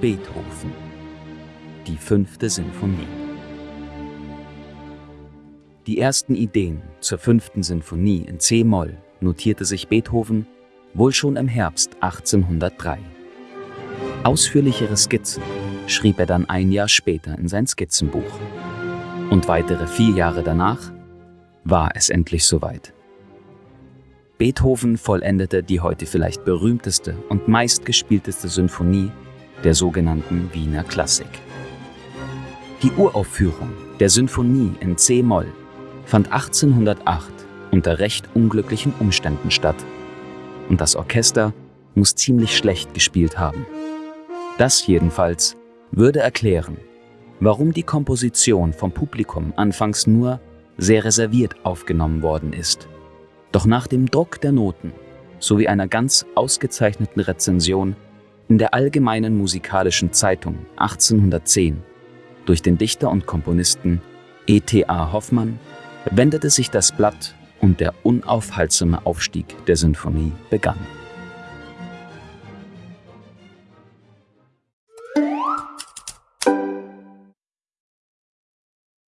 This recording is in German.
Beethoven. Die fünfte Sinfonie. Die ersten Ideen zur fünften Sinfonie in C-Moll notierte sich Beethoven wohl schon im Herbst 1803. Ausführlichere Skizzen schrieb er dann ein Jahr später in sein Skizzenbuch. Und weitere vier Jahre danach war es endlich soweit. Beethoven vollendete die heute vielleicht berühmteste und meistgespielteste Sinfonie der sogenannten Wiener Klassik. Die Uraufführung der Sinfonie in C-Moll fand 1808 unter recht unglücklichen Umständen statt und das Orchester muss ziemlich schlecht gespielt haben. Das jedenfalls würde erklären, warum die Komposition vom Publikum anfangs nur sehr reserviert aufgenommen worden ist. Doch nach dem Druck der Noten sowie einer ganz ausgezeichneten Rezension in der Allgemeinen Musikalischen Zeitung 1810 durch den Dichter und Komponisten E.T.A. Hoffmann wendete sich das Blatt und der unaufhaltsame Aufstieg der Sinfonie begann.